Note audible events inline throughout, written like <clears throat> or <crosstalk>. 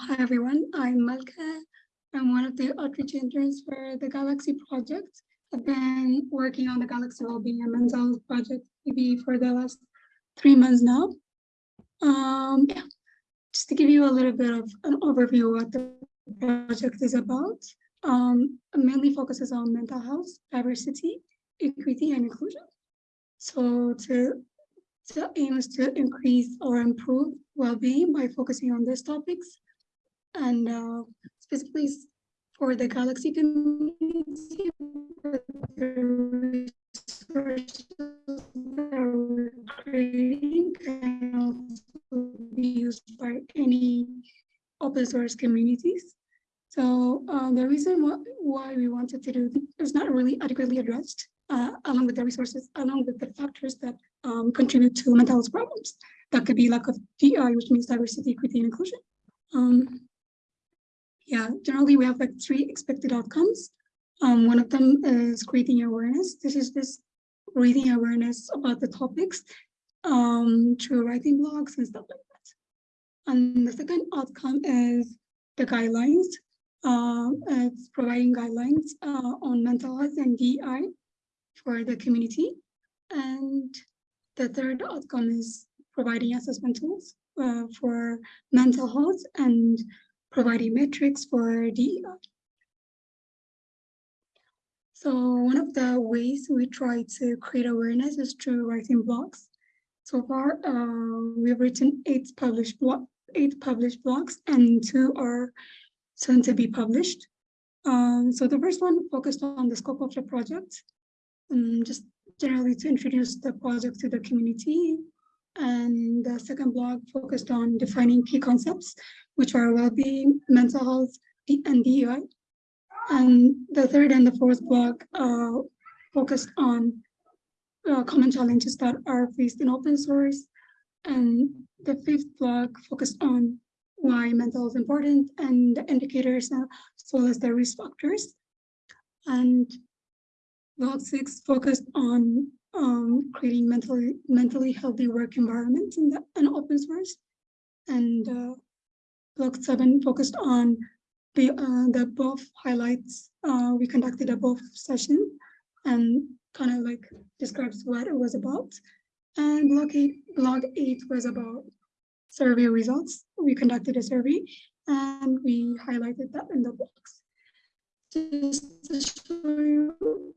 Hi everyone, I'm Malka. I'm one of the outreach interns for the Galaxy project. I've been working on the Galaxy Wellbeing and Mental Health project maybe for the last three months now. Um, yeah, just to give you a little bit of an overview of what the project is about. Um, mainly focuses on mental health, diversity, equity, and inclusion. So to the aim is to increase or improve well-being by focusing on these topics. And uh, specifically for the Galaxy community, can also be used by any open source communities. So uh, the reason why, why we wanted to do is not really adequately addressed uh, along with the resources, along with the factors that um, contribute to mental health problems. That could be lack of DI, which means diversity, equity, and inclusion. Um, yeah, generally we have like three expected outcomes. Um, one of them is creating awareness. This is just raising awareness about the topics um, through writing blogs and stuff like that. And the second outcome is the guidelines. Uh, it's providing guidelines uh, on mental health and DI for the community. And the third outcome is providing assessment tools uh, for mental health and providing metrics for DEI. So one of the ways we try to create awareness is through writing blogs. So far, uh, we've written eight published blog, eight published blogs, and two are soon to be published. Um, so the first one focused on the scope of the project, um, just generally to introduce the project to the community. And the second blog focused on defining key concepts, which are well-being, mental health, and DEI. And the third and the fourth blog uh, focused on uh, common challenges that are faced in open source. And the fifth blog focused on why mental health is important and the indicators as well as the risk factors. And Blog six focused on um, creating mentally mentally healthy work environments in the open source, and uh, blog seven focused on the uh, the above highlights. Uh, we conducted a BOF session, and kind of like describes what it was about. And block eight, blog eight was about survey results. We conducted a survey, and we highlighted that in the box. Just to show you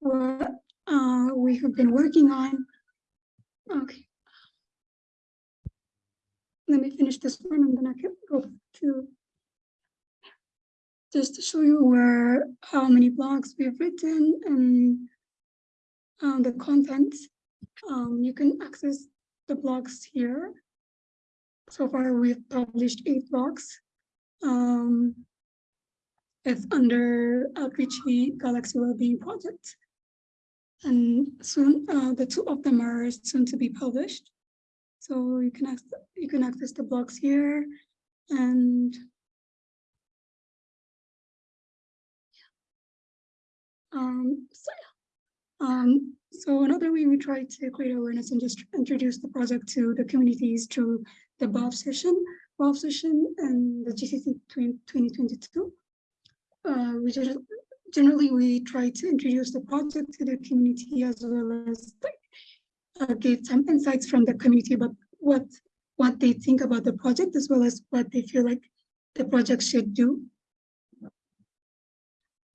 what uh, we have been working on. Okay. Let me finish this one and then I can go to just to show you where how many blogs we've written and um, the content. Um, you can access the blogs here. So far, we've published eight blogs. Um, it's under Outreachy Galaxy Wellbeing Project and soon uh, the two of them are soon to be published. So you can access, you can access the blogs here and um, so yeah. Um, so another way we try to create awareness and just introduce the project to the communities through the BOF session, BOF session and the GCC 2022. Uh, we just generally we try to introduce the project to the community as well as uh, get some insights from the community about what what they think about the project as well as what they feel like the project should do.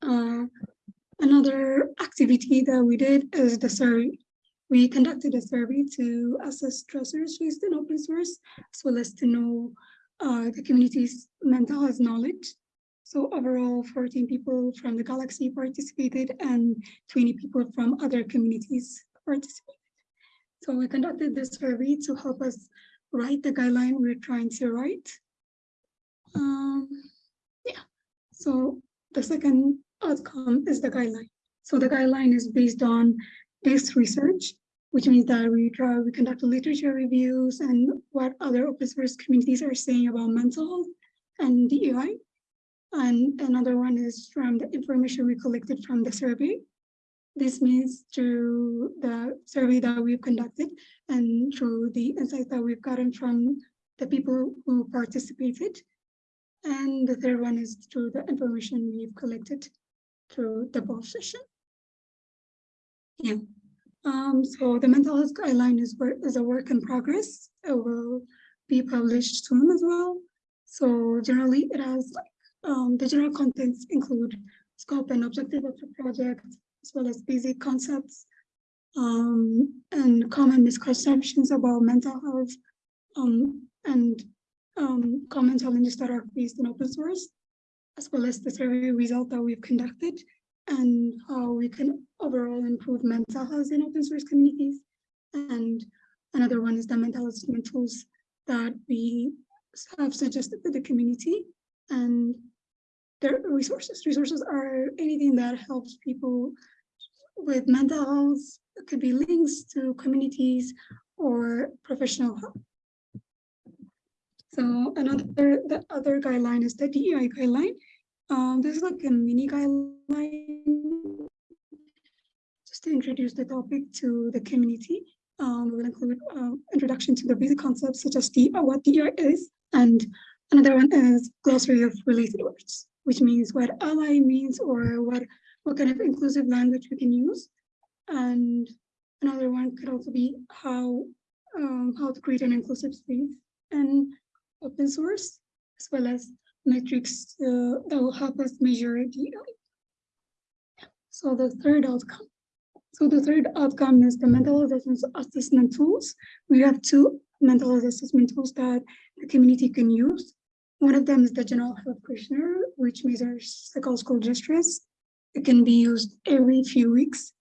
Uh, another activity that we did is the survey. We conducted a survey to assess stressors faced in open source, as well as to know uh, the community's mental health knowledge so overall, 14 people from the Galaxy participated and 20 people from other communities participated. So we conducted this survey to help us write the guideline we're trying to write. Um, yeah, so the second outcome is the guideline. So the guideline is based on this research, which means that we try, we conduct literature reviews and what other open source communities are saying about mental health and DEI. And another one is from the information we collected from the survey. This means through the survey that we've conducted and through the insights that we've gotten from the people who participated. And the third one is through the information we've collected through the BOF session. Yeah. Um, so the mental health guideline is, is a work in progress. It will be published soon as well. So generally it has like um, the general contents include scope and objective of the project, as well as basic concepts um, and common misconceptions about mental health um, and um, common challenges that are faced in open source, as well as the survey result that we've conducted and how we can overall improve mental health in open source communities. And another one is the mental health tools that we have suggested to the community and their resources. Resources are anything that helps people with mental health. It could be links to communities or professional help. So another, the other guideline is the DEI guideline. Um, this is like a mini guideline just to introduce the topic to the community. Um, we will include uh, introduction to the basic concepts such as the, what DEI is, and another one is glossary of related words, which means what ally means or what, what kind of inclusive language we can use. And another one could also be how, um, how to create an inclusive space and open source, as well as metrics uh, that will help us measure DEI. So the third outcome. So the third outcome is the mental assessment, tools. We have two mental assessment tools that the community can use. One of them is the general health questionnaire, which measures psychological school distress. It can be used every few weeks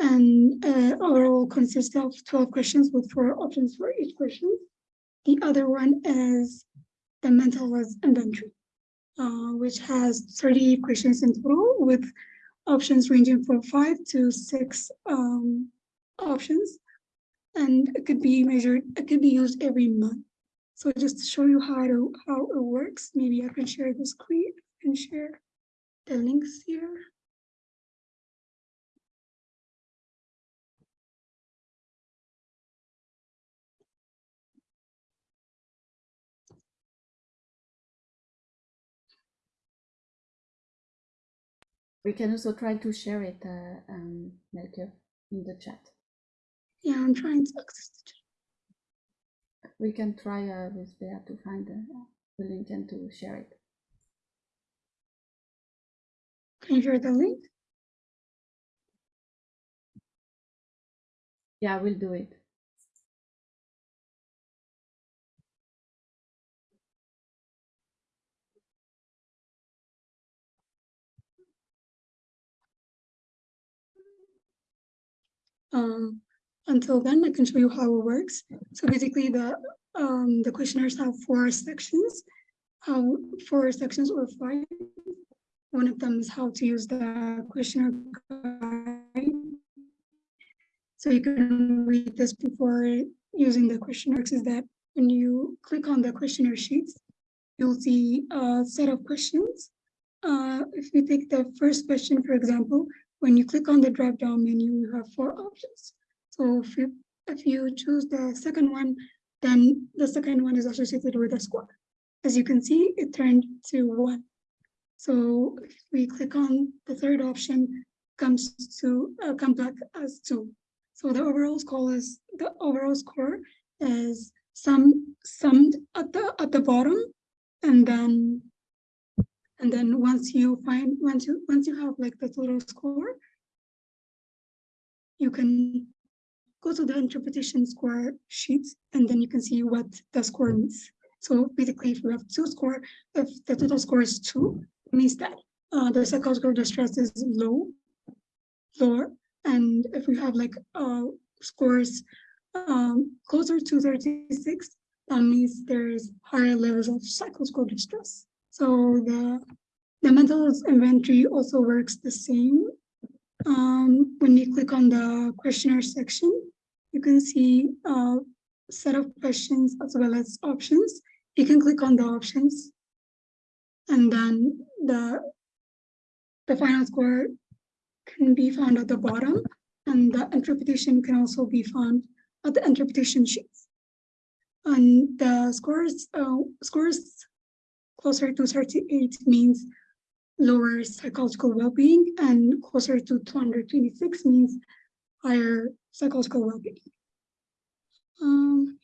and uh, overall consists of 12 questions with four options for each question. The other one is the mental health inventory, uh, which has 30 questions in total with options ranging from five to six um, options. And it could be measured, it could be used every month. So just to show you how to how it works, maybe I can share the screen and share the links here. We can also try to share it, uh, um, Melchior, in the chat. Yeah, I'm trying to access the chat. We can try uh, with Bea to find the, the link and to share it. Can you share the link? Yeah, we'll do it. Um, until then, I can show you how it works. So basically, the um, the questionnaires have four sections, how four sections or five. One of them is how to use the questionnaire guide. So you can read this before using the questionnaire. Is that when you click on the questionnaire sheets, you'll see a set of questions. Uh, if we take the first question, for example, when you click on the drop down menu, you have four options. So if you, if you choose the second one, then the second one is associated with a score. As you can see, it turned to one. So if we click on the third option, comes to uh, come back as two. So the overall score is the overall score is sum summed at the at the bottom, and then and then once you find, once you, once you have like the total score, you can go to the interpretation score sheet and then you can see what the score means. So basically, if you have two score, if the total score is two, it means that uh, the psychological distress is low, lower. And if we have like uh, scores um, closer to 36, that means there's higher levels of psychological distress. So the, the mental inventory also works the same. Um, when you click on the questionnaire section, you can see a set of questions as well as options. You can click on the options and then the, the final score can be found at the bottom and the interpretation can also be found at the interpretation sheets. And the scores, uh, scores closer to 38 means lower psychological well-being, and closer to 226 means higher psychological well-being. Um,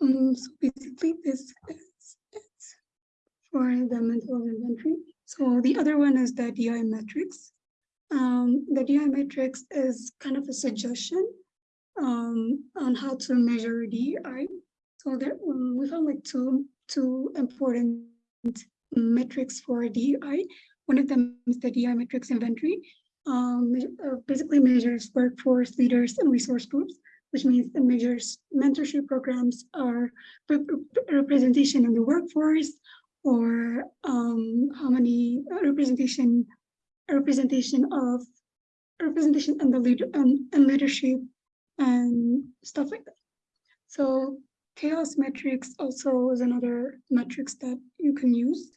um, so basically this is it for the mental inventory. So the other one is the DI metrics. Um, the DI metrics is kind of a suggestion um, on how to measure DI. So there, we found like two, two important metrics for DI. One of them is the DI metrics inventory. Um, uh, basically measures workforce leaders and resource groups, which means it measures mentorship programs or representation in the workforce or um, how many representation representation of representation and the leader and, and leadership and stuff like that. So CHAOSS metrics also is another metrics that you can use.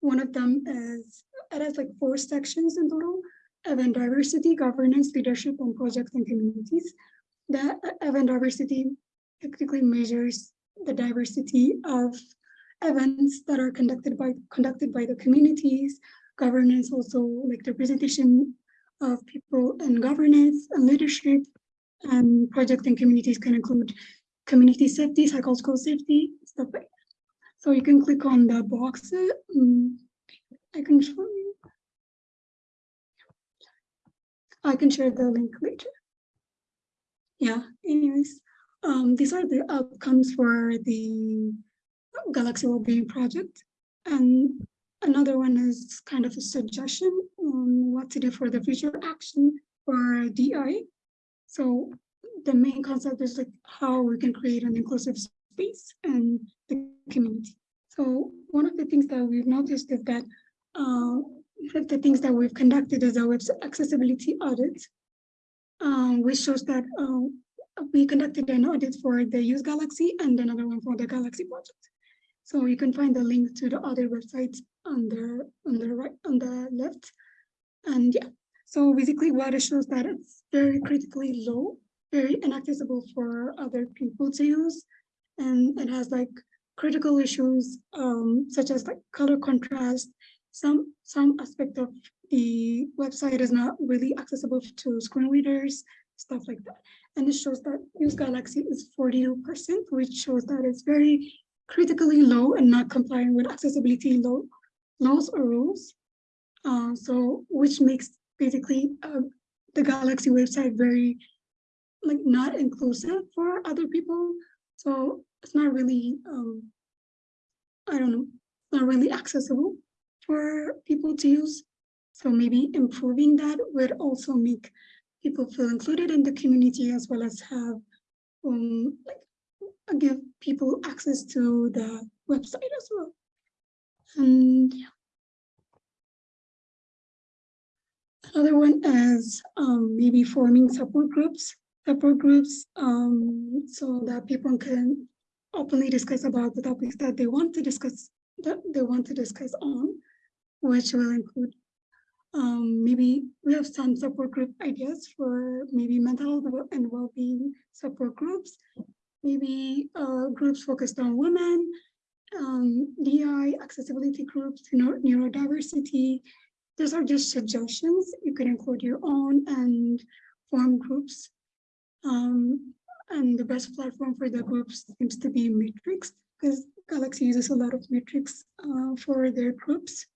One of them is, it has like four sections in total, event diversity, governance, leadership, and projects and communities. The event diversity technically measures the diversity of events that are conducted by conducted by the communities. Governance also like the representation of people in governance and leadership and project and communities can include community safety, psychological safety, stuff like. So you can click on the box. Um, I can show you. I can share the link later. Yeah, anyways, um, these are the outcomes for the Galaxy Wellbeing Project. And another one is kind of a suggestion on what to do for the future action for DI. So the main concept is like how we can create an inclusive space and the community. So one of the things that we've noticed is that uh, the things that we've conducted is a web accessibility audit, um, which shows that uh, we conducted an audit for the Use Galaxy and another one for the Galaxy project. So you can find the link to the other websites on the on the right on the left. And yeah, so basically what it shows that it's very critically low, very inaccessible for other people to use. And it has like critical issues um, such as like color contrast. Some some aspect of the website is not really accessible to screen readers, stuff like that. And it shows that Use Galaxy is 42%, which shows that it's very critically low and not complying with accessibility law, laws or rules. Uh, so which makes basically uh, the Galaxy website very like not inclusive for other people. So it's not really, um, I don't know, not really accessible for people to use. So maybe improving that would also make people feel included in the community as well as have um, like give people access to the website as well. And yeah. Another one is um, maybe forming support groups, support groups, um, so that people can openly discuss about the topics that they want to discuss, that they want to discuss on, which will include um, maybe we have some support group ideas for maybe mental health and well-being support groups maybe uh, groups focused on women, um, DI, accessibility groups, neuro neurodiversity. Those are just suggestions. You can include your own and form groups. Um, and the best platform for the groups seems to be Matrix because Galaxy uses a lot of Matrix uh, for their groups.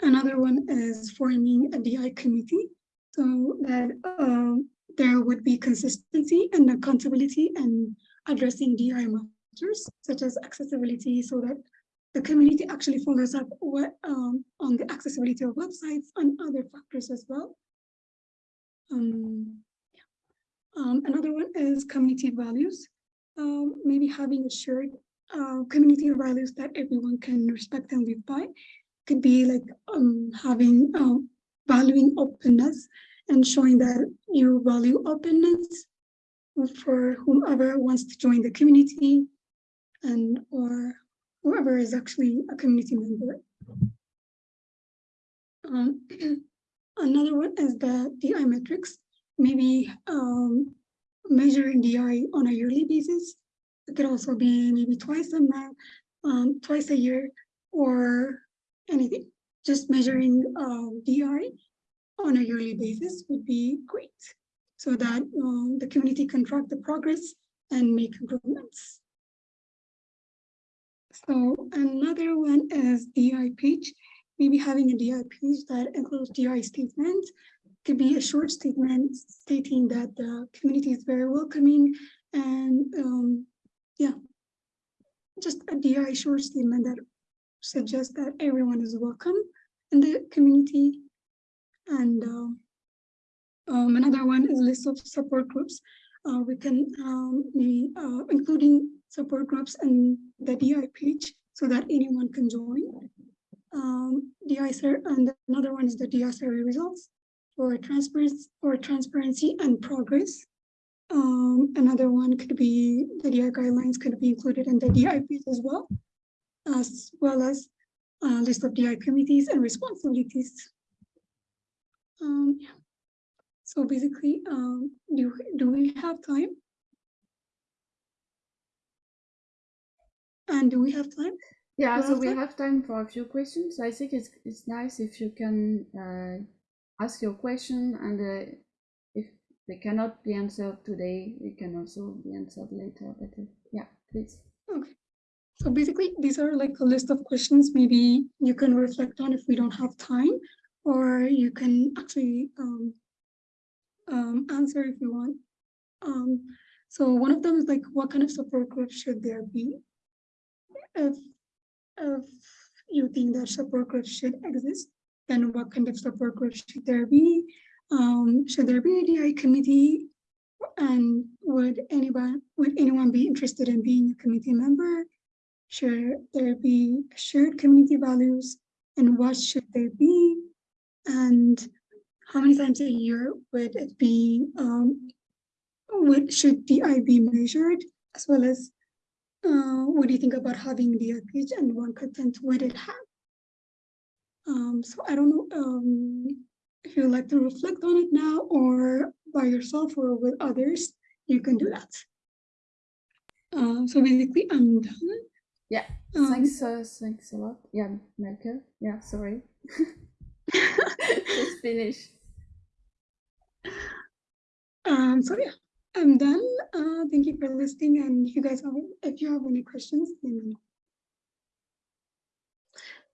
Another one is forming a DI committee so that um, there would be consistency and accountability and addressing DI matters, such as accessibility, so that the community actually follows up what, um, on the accessibility of websites and other factors as well. Um. Um, another one is community values. Um, maybe having a shared uh, community values that everyone can respect and live by. Could be like um, having uh, valuing openness and showing that you value openness for whomever wants to join the community and or whoever is actually a community member. Um, <clears throat> another one is the DI metrics, maybe um, measuring DI on a yearly basis. It could also be maybe twice a month, um, twice a year, or anything. Just measuring um, DI on a yearly basis would be great, so that um, the community can track the progress and make improvements. So another one is DI page. Maybe having a DI page that includes DI statement could be a short statement stating that the community is very welcoming and um, yeah, just a DI short statement that suggests that everyone is welcome in the community. And uh, um, another one is list of support groups. Uh, we can um, maybe uh, including support groups in the DI page so that anyone can join. Um, DI and another one is the DI survey results for transparency or transparency and progress. Um, another one could be the DI guidelines could be included in the DI page as well, as well as a list of DI committees and responsibilities. Um, yeah. So basically, um, do, do we have time? And do we have time? Yeah, so we have time for a few questions. I think it's it's nice if you can uh, ask your question and uh, if they cannot be answered today, they can also be answered later. But uh, yeah, please. Okay. So basically, these are like a list of questions maybe you can reflect on if we don't have time, or you can actually um, um, answer if you want. Um, so one of them is like, what kind of support group should there be? If, if you think that support groups should exist, then what kind of support group should there be? Um, should there be a DI committee? And would anyone, would anyone be interested in being a committee member? Should there be shared community values? And what should there be? And how many times a year would it be, um, would, should DI be measured? As well as, uh, what do you think about having the page and what content would it have? Um, so I don't know, um, if you'd like to reflect on it now or by yourself or with others, you can do that. Um, so basically I'm done. Yeah, Um, thanks, uh, thanks a lot. Yeah, Melker. Yeah, sorry. Just finish. Um, so yeah, I'm done. Uh, thank you for listening. And if you guys have, if you have any questions, let me know.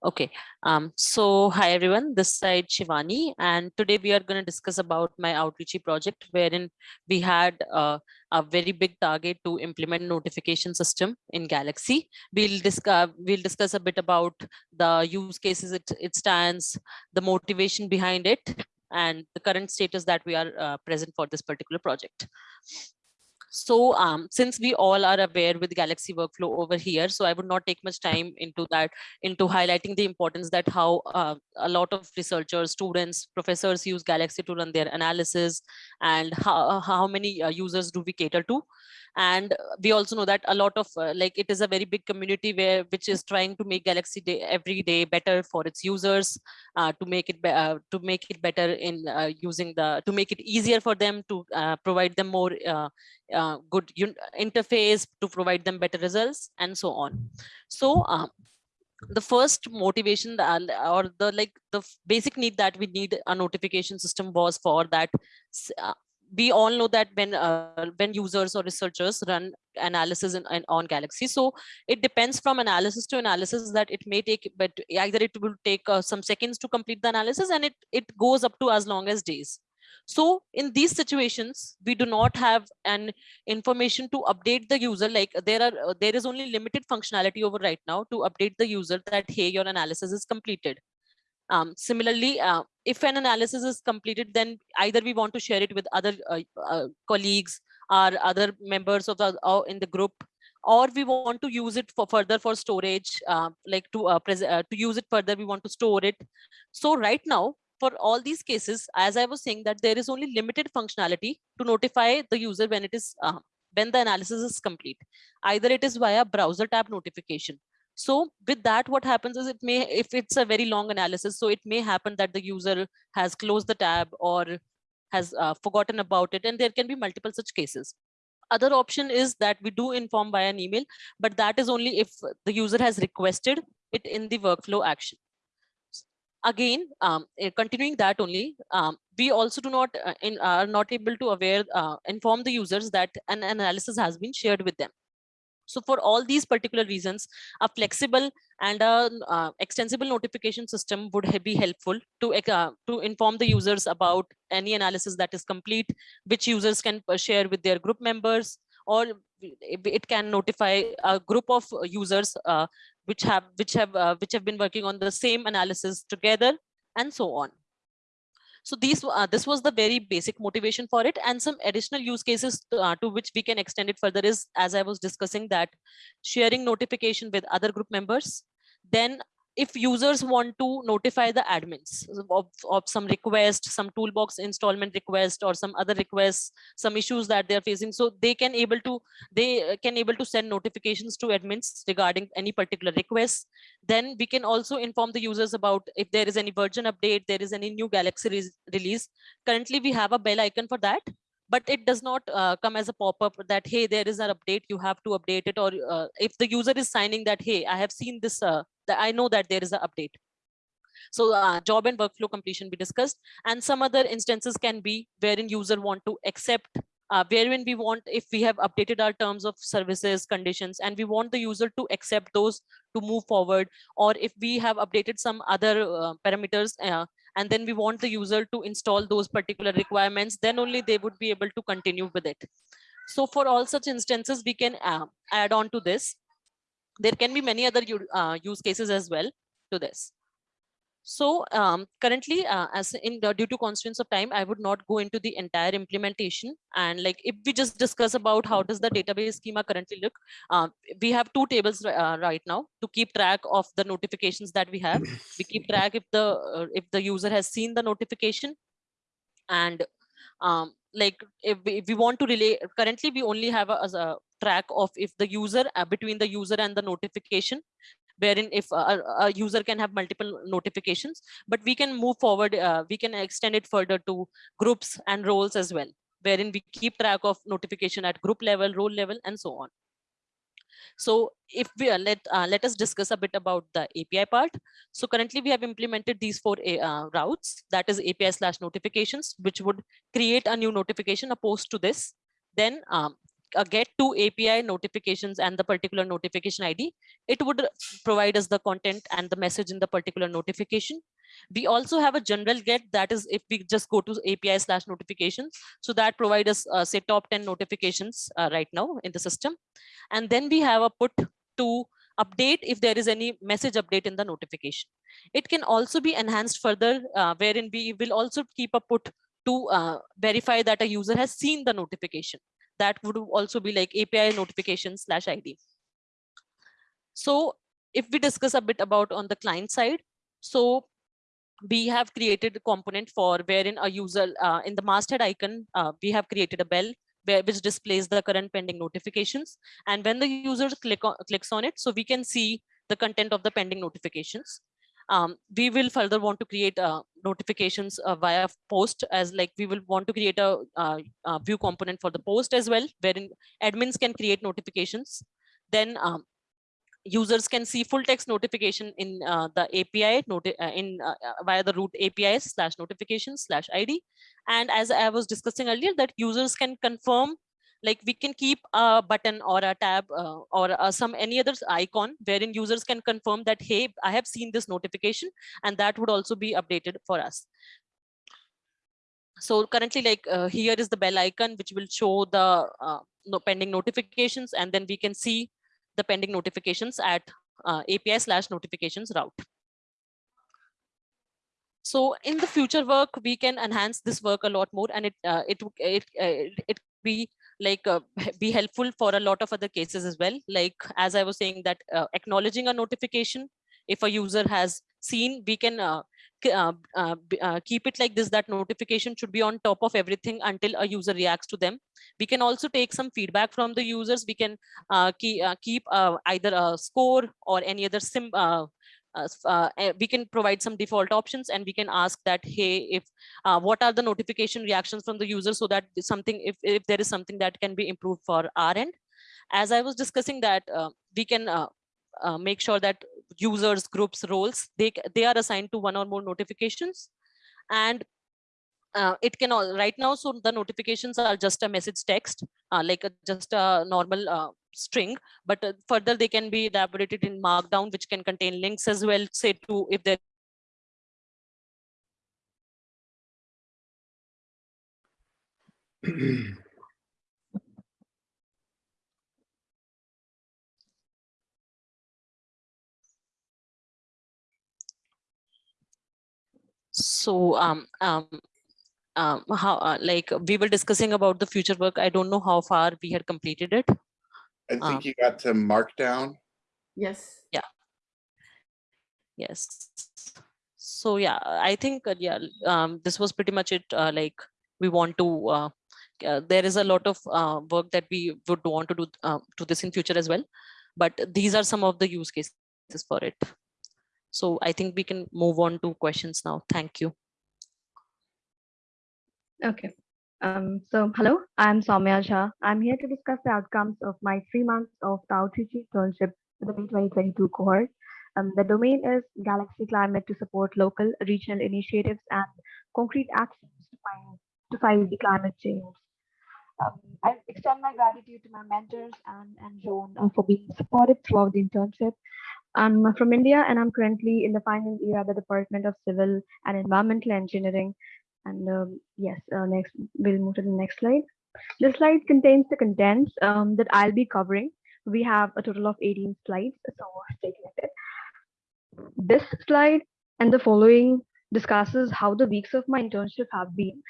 Okay, um, so hi everyone, this side Shivani, and today we are going to discuss about my outreachy project wherein we had uh, a very big target to implement notification system in Galaxy. We'll discuss we'll discuss a bit about the use cases it, it stands, the motivation behind it, and the current status that we are uh, present for this particular project. So um, since we all are aware with Galaxy workflow over here, so I would not take much time into that, into highlighting the importance that how uh, a lot of researchers, students, professors use Galaxy to run their analysis and how, how many uh, users do we cater to. And we also know that a lot of uh, like it is a very big community where which is trying to make Galaxy day every day better for its users, uh, to make it uh, to make it better in uh, using the to make it easier for them to uh, provide them more good interface to provide them better results and so on. So um, the first motivation or the like the basic need that we need a notification system was for that we all know that when uh, when users or researchers run analysis in, in- on galaxy so it depends from analysis to analysis that it may take but either it will take uh, some seconds to complete the analysis and it it goes up to as long as days. So in these situations we do not have an information to update the user like there are uh, there is only limited functionality over right now to update the user that hey your analysis is completed um, similarly uh, if an analysis is completed then either we want to share it with other uh, uh, colleagues or other members of the uh, in the group or we want to use it for further for storage uh, like to uh, to use it further we want to store it. So right now for all these cases as i was saying that there is only limited functionality to notify the user when it is when the analysis is complete. Either it is via browser tab notification so with that what happens is it may if it's a very long analysis so it may happen that the user has closed the tab or has uh, forgotten about it and there can be multiple such cases. Other option is that we do inform by an email but that is only if the user has requested it in the workflow action. Again um, eh, continuing that only um, we also do not uh, in, are not able to aware uh, inform the users that an analysis has been shared with them so for all these particular reasons, a flexible and a uh, extensible notification system would be helpful to, uh, to inform the users about any analysis that is complete, which users can uh, share with their group members, or it can notify a group of users uh, which have which have uh, which have been working on the same analysis together, and so on. So these uh, this was the very basic motivation for it. And some additional use cases to, uh, to which we can extend it further is as I was discussing that sharing notification with other group members, then if users want to notify the admins of, of some request, some toolbox installment request or some other requests, some issues that they're facing, so they can able to they can able to send notifications to admins regarding any particular requests. Then we can also inform the users about if there is any version update, there is any new Galaxy re release. Currently, we have a bell icon for that but it does not uh, come as a pop-up that hey there is an update you have to update it or uh, if the user is signing that hey i have seen this uh, i know that there is an update so uh, job and workflow completion we discussed and some other instances can be wherein user want to accept uh, wherein we want if we have updated our terms of services conditions and we want the user to accept those to move forward or if we have updated some other uh, parameters uh, and then we want the user to install those particular requirements, then only they would be able to continue with it. So for all such instances, we can uh, add on to this. There can be many other uh, use cases as well to this. So um, currently, uh, as in the, due to constraints of time, I would not go into the entire implementation. And like if we just discuss about how does the database schema currently look, uh, we have two tables uh, right now to keep track of the notifications that we have. We keep track if the uh, if the user has seen the notification, and um, like if we, if we want to relay currently we only have a, a track of if the user uh, between the user and the notification wherein if a, a, user can have multiple notifications, but we can move forward, uh, we can extend it further to groups and roles as well, wherein we keep track of notification at group level, role level, and so on. So if we uh, let uh, let us discuss a bit about the API part. So currently we have implemented these four uh, routes, that is API slash notifications, which would create a new notification, post to this. Then um, a get to API notifications and the particular notification ID, it would provide us the content and the message in the particular notification. We also have a general get that is if we just go to API slash notifications. So that provide us uh, say top 10 notifications uh, right now in the system. And then we have a put to update if there is any message update in the notification. It can also be enhanced further uh, wherein we will also keep a put to uh, verify that a user has seen the notification that would also be like API notification slash ID. So if we discuss a bit about on the client side, so we have created a component for wherein a user uh, in the masthead icon, uh, we have created a bell where, which displays the current pending notifications. And when the user click on, clicks on it, so we can see the content of the pending notifications. Um, we will further want to create uh, notifications uh, via post as like we will want to create a, uh, a, view component for the post as well, wherein admins can create notifications. Then um, users can see full text notification in uh, the API uh, in uh, via the root API slash notifications slash ID. And as I was discussing earlier, that users can confirm like we can keep a button or a tab uh, or uh, some any other icon wherein users can confirm that hey i have seen this notification and that would also be updated for us so currently like uh, here is the bell icon which will show the uh, no pending notifications and then we can see the pending notifications at uh, api slash notifications route so in the future work we can enhance this work a lot more and it uh, it it, it, it be like uh, be helpful for a lot of other cases as well. Like as I was saying that uh, acknowledging a notification, if a user has seen, we can uh, uh, uh, uh, keep it like this, that notification should be on top of everything until a user reacts to them. We can also take some feedback from the users. We can keep, keep either a score or any other sim, uh, uh, we can provide some default options and we can ask that, hey, if uh, what are the notification reactions from the user so that something, if, if there is something that can be improved for our end. As I was discussing that, uh, we can uh, uh, make sure that users, groups, roles, they, they are assigned to one or more notifications. And uh, it can all right now so the notifications are just a message text uh, like a, just a normal uh, string but uh, further they can be elaborated in markdown which can contain links as well say to if there <clears throat> so um um um how uh, like we were discussing about the future work i don't know how far we had completed it I Um, you got to markdown. Yes. Yeah. Yes so yeah i think uh, yeah um this was pretty much it uh, like we want to uh, uh, there is a lot of uh, work that we would want to do uh, to this in future as well but these are some of the use cases for it so i think we can move on to questions now thank you Okay. Um, so hello, I'm Soumya Jha. I'm here to discuss the outcomes of my three months of the outreach internship for the May 2022 cohort. Um, the domain is Galaxy Climate to support local, regional initiatives and concrete actions to find to fight the climate change. Um, I extend my gratitude to my mentors and, and Joan uh, for being supportive throughout the internship. I'm from India and I'm currently in the final year at the Department of Civil and Environmental Engineering. And um, yes, uh, next we'll move to the next slide. The slide contains the contents um, that I'll be covering. We have a total of 18 slides, so stay connected. This slide and the following discusses how the weeks of my internship have been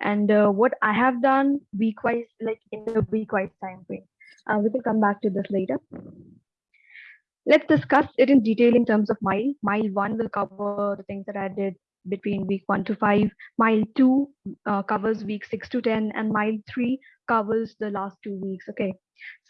and uh, what I have done week-wise, like in the week-wise time frame. Uh, we can come back to this later. Let's discuss it in detail in terms of mile. Mile one will cover the things that I did between week one to five. Mile two uh, covers week six to 10 and mile three covers the last two weeks. Okay.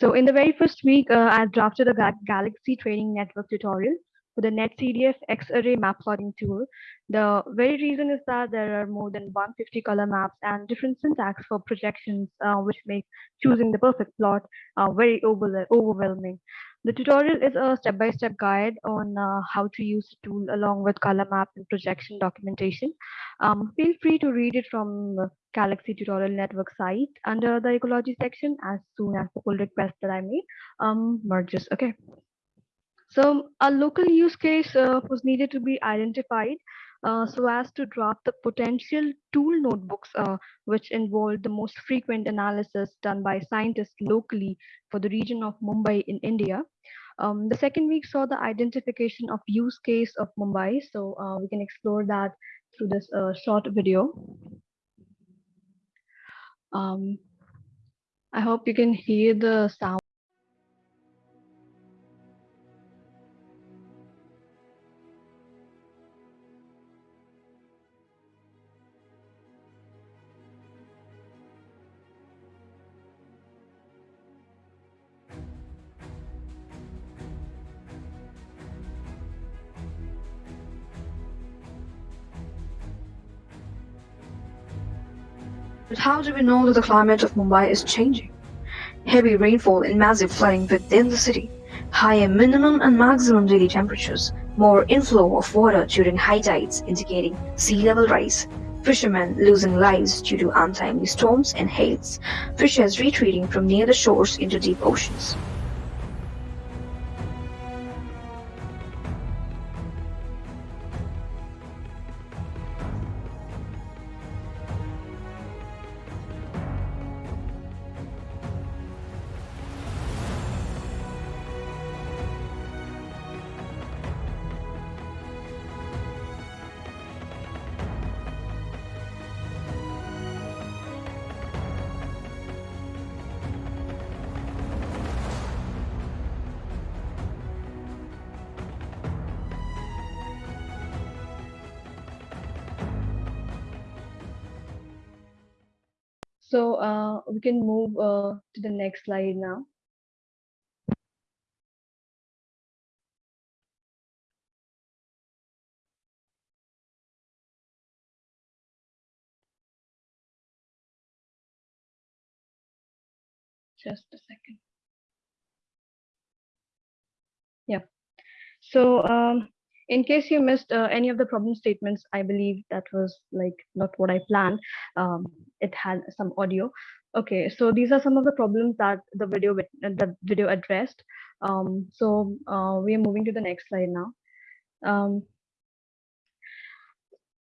So in the very first week, uh, I drafted a Galaxy training network tutorial for the NetCDF xarray map plotting tool. The very reason is that there are more than 150 color maps and different syntax for projections, uh, which make choosing the perfect plot uh, very overwhel- overwhelming. The tutorial is a step-by-step guide on uh, how to use the tool along with color map and projection documentation. Um, feel free to read it from Galaxy Tutorial Network site under the ecology section as soon as the pull request that I made um, merges. Okay. So a local use case uh, was needed to be identified uh, so as to draft the potential tool notebooks, uh, which involved the most frequent analysis done by scientists locally for the region of Mumbai in India. Um, the second week saw the identification of use case of Mumbai. So uh, we can explore that through this uh, short video. Um, I hope you can hear the sound. How do we know that the climate of Mumbai is changing? Heavy rainfall and massive flooding within the city, higher minimum and maximum daily temperatures, more inflow of water during high tides indicating sea level rise, fishermen losing lives due to untimely storms and hails, fishers retreating from near the shores into deep oceans. So uh, we can move uh, to the next slide now. Just a second. Yeah. So um, in case you missed uh, any of the problem statements, I believe that was like not what I planned. Um, it had some audio. Okay, so these are some of the problems that the video uh, the video addressed. Um, so uh, we are moving to the next slide now. Um,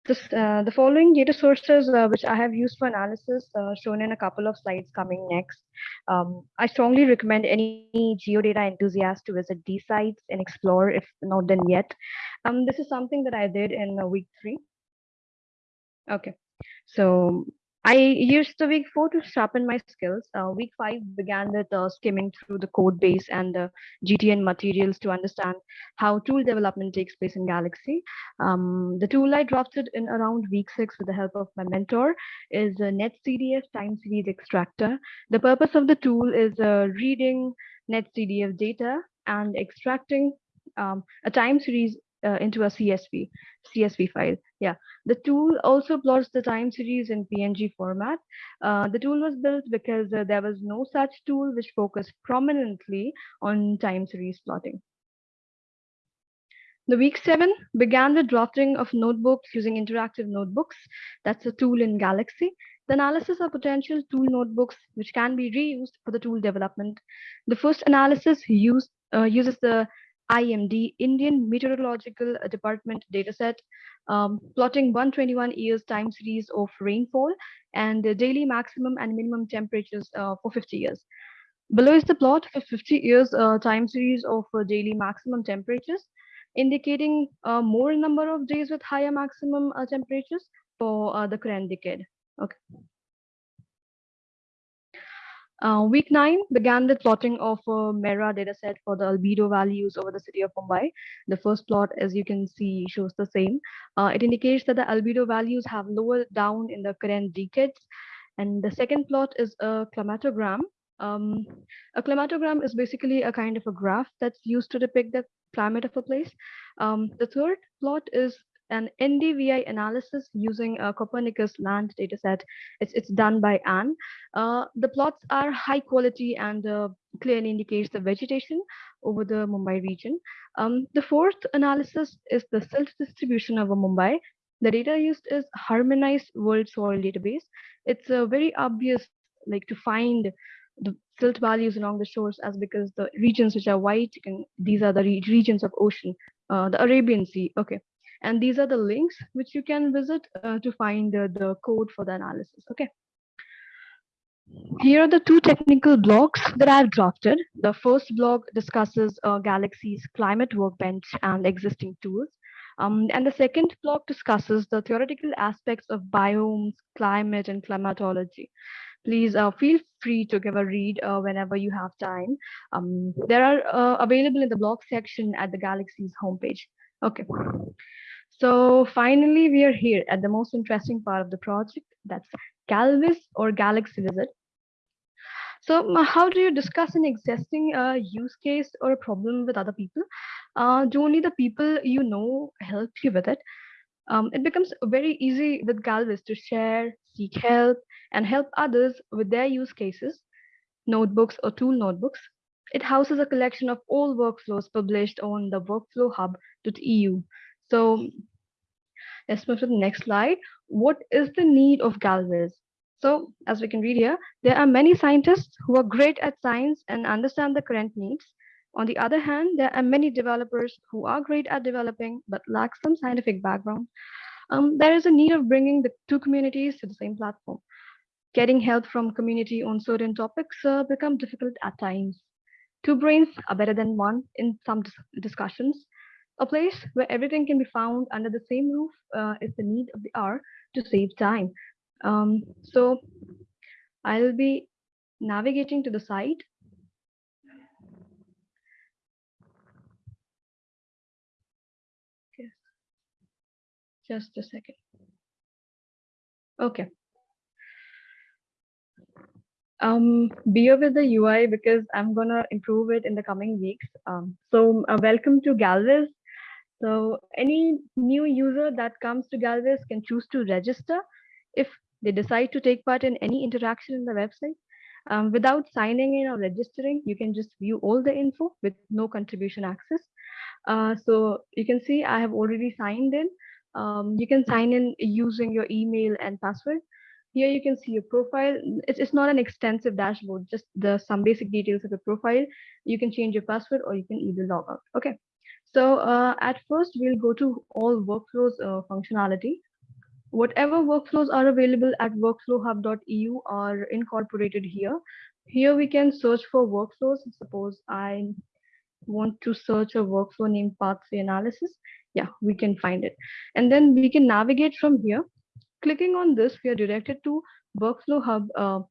this, uh, the following data sources uh, which I have used for analysis uh, shown in a couple of slides coming next. Um, I strongly recommend any geodata enthusiast to visit these sites and explore if not done yet. Um, this is something that I did in uh, week three. Okay, so I used the week four to sharpen my skills. Uh, week five began with uh, skimming through the code base and the GTN materials to understand how tool development takes place in Galaxy. Um, the tool I drafted in around week six with the help of my mentor is a NetCDF time series extractor. The purpose of the tool is uh, reading NetCDF data and extracting um, a time series uh, into a CSV, CSV file. Yeah, the tool also plots the time series in PNG format. Uh, the tool was built because uh, there was no such tool which focused prominently on time series plotting. The week seven began with drafting of notebooks using interactive notebooks. That's a tool in Galaxy. The analysis of potential tool notebooks, which can be reused for the tool development. The first analysis used, uh, uses the IMD, Indian Meteorological Department dataset, um, plotting 121 years time series of rainfall and the daily maximum and minimum temperatures uh, for 50 years. Below is the plot for 50 years uh, time series of uh, daily maximum temperatures, indicating a more number of days with higher maximum uh, temperatures for uh, the current decade. Okay. Uh, week nine began with plotting of a MERA dataset for the albedo values over the city of Mumbai. The first plot, as you can see, shows the same. Uh, it indicates that the albedo values have lowered down in the current decades. And the second plot is a climatogram. Um, a climatogram is basically a kind of a graph that's used to depict the climate of a place. Um, the third plot is an NDVI analysis using a Copernicus land dataset. It's, it's done by Anne. Uh, the plots are high quality and uh, clearly indicates the vegetation over the Mumbai region. Um, the fourth analysis is the silt distribution over Mumbai. The data used is harmonized world soil database. It's uh, very obvious like to find the silt values along the shores as because the regions which are white, and these are the re regions of ocean, uh, the Arabian Sea. Okay. And these are the links which you can visit uh, to find the code for the analysis. Okay. Here are the two technical blogs that I've drafted. The first blog discusses uh, Galaxy's climate workbench and existing tools. Um, and the second blog discusses the theoretical aspects of biomes, climate, and climatology. Please uh, feel free to give a read uh, whenever you have time. Um, they are uh, available in the blog section at the Galaxy's homepage. Okay. So finally, we are here at the most interesting part of the project. That's Galvis or Galaxy Visit. So how do you discuss an existing uh, use case or a problem with other people? Uh, do only the people you know help you with it? Um, it becomes very easy with Galvis to share, seek help, and help others with their use cases, notebooks or tool notebooks. It houses a collection of all workflows published on the workflow hub.eu. So let's move to the next slide. What is the need of Galvis? So as we can read here, there are many scientists who are great at science and understand the current needs. On the other hand, there are many developers who are great at developing but lack some scientific background. Um, there is a need of bringing the two communities to the same platform. Getting help from community on certain topics uh, become difficult at times. Two brains are better than one in some dis discussions. A place where everything can be found under the same roof uh, is the need of the hour to save time. Um, so I'll be navigating to the site. Just a second. Okay. Um, bear with the UI because I'm gonna improve it in the coming weeks. Um, so uh, welcome to Galvis. So any new user that comes to Galvis can choose to register if they decide to take part in any interaction in the website. Um, without signing in or registering, you can just view all the info with no contribution access. Uh, so you can see I have already signed in. Um, you can sign in using your email and password. Here you can see your profile. It's, it's not an extensive dashboard, just the some basic details of your profile. You can change your password or you can either log out. Okay. So uh, at first we'll go to all workflows uh, functionality. Whatever workflows are available at workflowhub.eu are incorporated here. Here we can search for workflows. Suppose I want to search a workflow named pathway analysis. Yeah, we can find it. And then we can navigate from here clicking on this, we are directed to workflowhub.eu,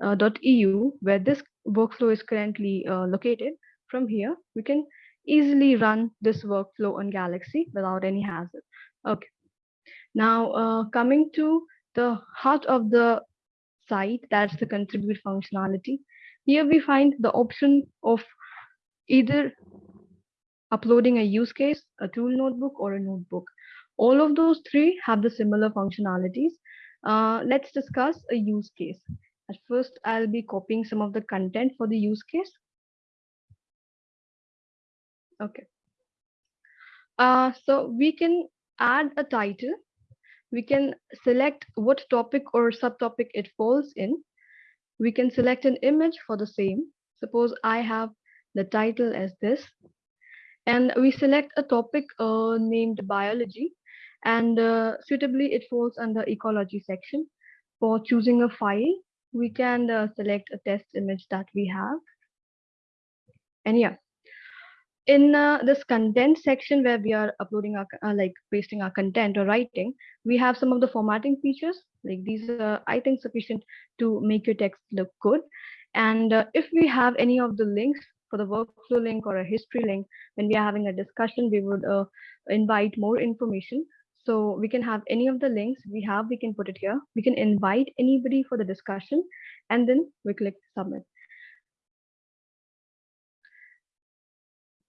uh, uh, where this workflow is currently uh, located. From here, we can easily run this workflow on Galaxy without any hazard. Okay. Now, uh, coming to the heart of the site, that's the contribute functionality. Here we find the option of either uploading a use case, a tool notebook, or a notebook. All of those three have the similar functionalities. Uh, let's discuss a use case. At first, I'll be copying some of the content for the use case. Okay. Uh, so we can add a title. We can select what topic or subtopic it falls in. We can select an image for the same. Suppose I have the title as this. And we select a topic uh, named biology and uh, suitably it falls under ecology section. For choosing a file, we can uh, select a test image that we have. And yeah, in uh, this content section where we are uploading our uh, like pasting our content or writing, we have some of the formatting features. Like these are, I think, sufficient to make your text look good. And uh, if we have any of the links for the workflow link or a history link, when we are having a discussion, we would uh, invite more information. So we can have any of the links we have, we can put it here. We can invite anybody for the discussion and then we click submit.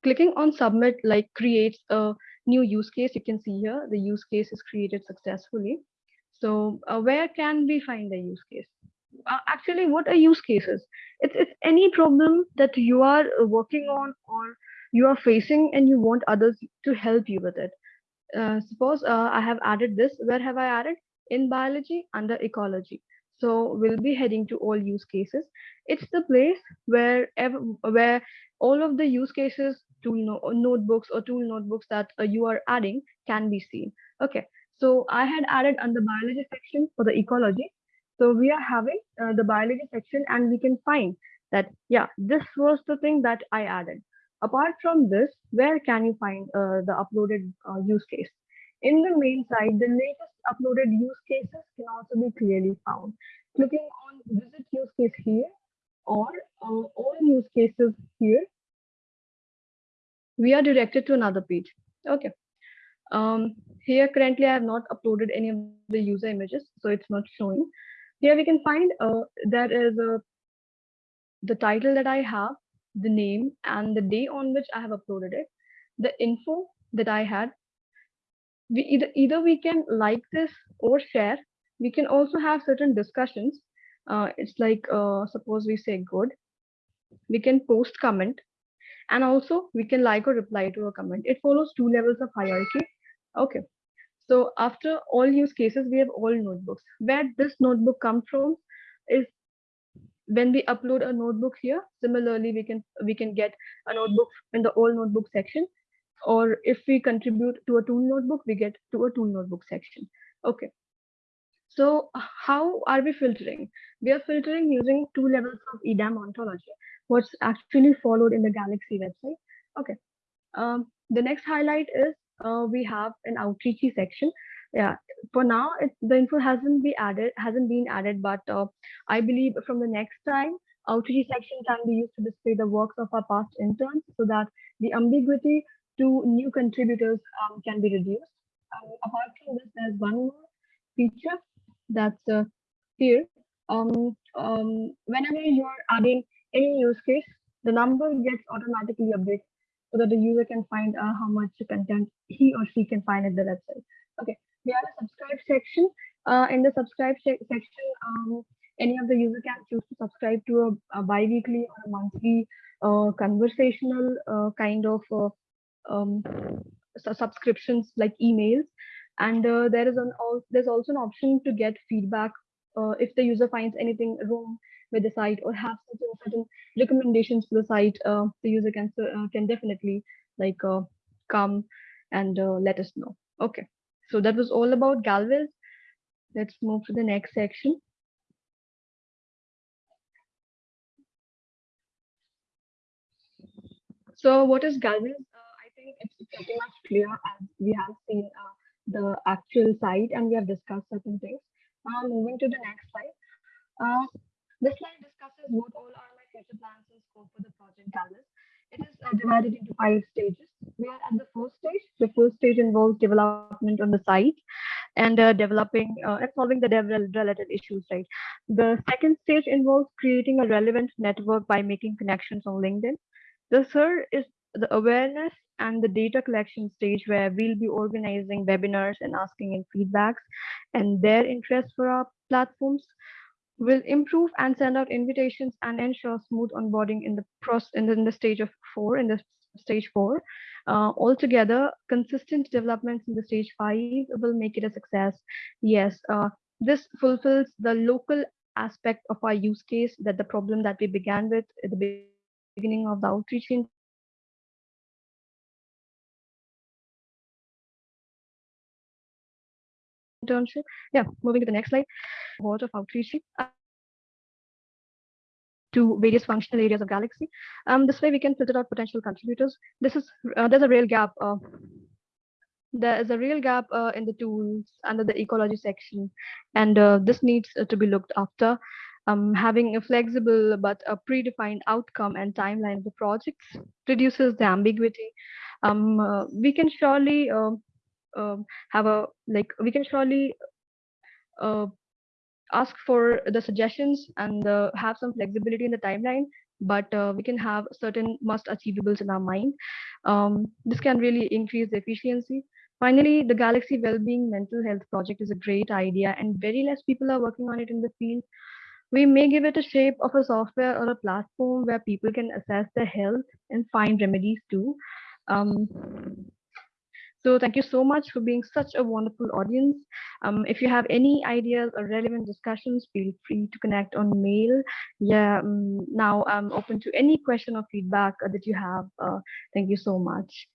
Clicking on submit like creates a new use case. You can see here, the use case is created successfully. So uh, where can we find the use case? Uh, actually, what are use cases? It's, it's any problem that you are working on or you are facing and you want others to help you with it uh, suppose uh, I have added this, where have I added? In biology under ecology. So we'll be heading to all use cases. It's the place where where all of the use cases, tool no notebooks or tool notebooks that uh, you are adding can be seen. Okay, so I had added under biology section for the ecology. So we are having uh, the biology section and we can find that, yeah, this was the thing that I added. Apart from this, where can you find uh, the uploaded uh, use case? In the main site, the latest uploaded use cases can also be clearly found. Clicking on visit use case here or uh, all use cases here, we are directed to another page. Okay. Um, here currently I have not uploaded any of the user images, so it's not showing. Here we can find uh, there is a the title that I have the name and the day on which I have uploaded it, the info that I had. We either either we can like this or share. We can also have certain discussions. Uh, it's like uh, suppose we say good. We can post comment, and also we can like or reply to a comment. It follows two levels of hierarchy. Okay. So after all use cases, we have all notebooks. Where this notebook come from is when we upload a notebook here similarly we can we can get a notebook in the all notebook section or if we contribute to a tool notebook we get to a tool notebook section okay so how are we filtering we are filtering using two levels of edam ontology what's actually followed in the galaxy website. Okay um, the next highlight is uh, we have an outreachy section. Yeah for now it, the info hasn't been added hasn't been added but uh, i believe from the next time outreach section can be used to display the works of our past interns so that the ambiguity to new contributors um, can be reduced. Um, apart from this there's one more feature that's uh, here. Um, um, whenever you're adding any use case the number gets automatically updated so that the user can find uh, how much content he or she can find at the website okay we have a subscribe section. Uh, in the subscribe section, um, any of the user can choose to subscribe to a, a bi-weekly or a monthly uh, conversational uh, kind of uh, um, su- subscriptions like emails and uh, there is an there's also an option to get feedback uh, if the user finds anything wrong with the site or have certain certain recommendations for the site uh, the user can uh, can definitely like uh, come and uh, let us know. Okay. So that was all about galvis. Let's move to the next section. So what is galvis? I think it's pretty much clear as we have seen the actual site and we have discussed certain things moving to the next slide uh, this slide discusses what all are my future plans and scope for the project. It is uh, divided into five stages. We are at the first stage. The first stage involves development on the site and uh, developing uh, and solving the related issues, right? The second stage involves creating a relevant network by making connections on LinkedIn. The third is the awareness and the data collection stage where we'll be organizing webinars and asking in feedbacks and their interest for our platforms will improve and send out invitations and ensure smooth onboarding in the process in the, in the stage of four in the stage four. Uh, altogether consistent developments in the stage five will make it a success. Yes uh, this fulfills the local aspect of our use case that the problem that we began with at the beginning of the outreach internship yeah moving to the next slide what of outreach uh, to various functional areas of Galaxy. Um, this way we can filter out potential contributors. This is uh, there's a real gap. Uh, there is a real gap uh, in the tools under the ecology section, and uh, this needs uh, to be looked after. Um, having a flexible but a predefined outcome and timeline of the projects reduces the ambiguity. Um, we can surely um, have a like we can surely uh, ask for the suggestions and uh, have some flexibility in the timeline but uh, we can have certain must achievables in our mind. Um, this can really increase the efficiency. Finally the galaxy well-being mental health project is a great idea and very less people are working on it in the field. We may give it a shape of a software or a platform where people can assess their health and find remedies too. Um, so thank you so much for being such a wonderful audience. Um, if you have any ideas or relevant discussions, feel free to connect on mail. Yeah, um, now I'm open to any question or feedback uh, that you have. Uh, thank you so much.